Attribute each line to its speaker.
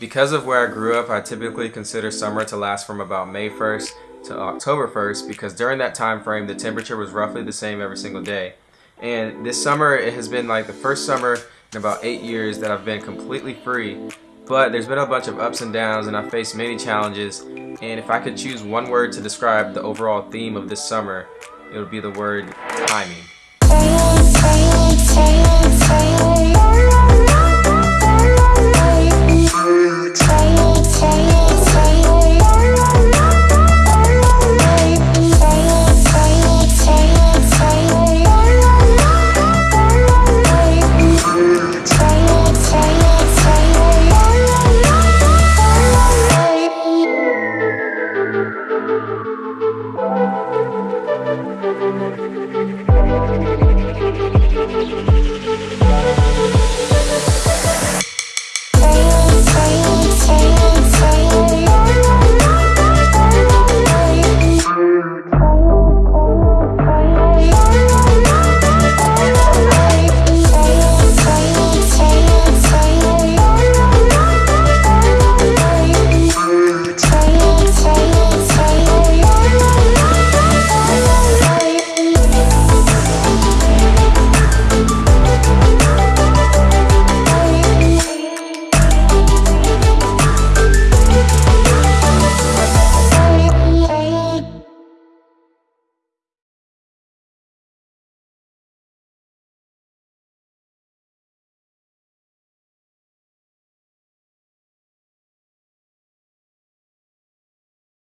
Speaker 1: Because of where I grew up, I typically consider summer to last from about May 1st to October 1st because during that time frame the temperature was roughly the same every single day. And this summer it has been like the first summer in about eight years that I've been completely free. But there's been a bunch of ups and downs and I faced many challenges and if I could choose one word to describe the overall theme of this summer, it would be the word timing.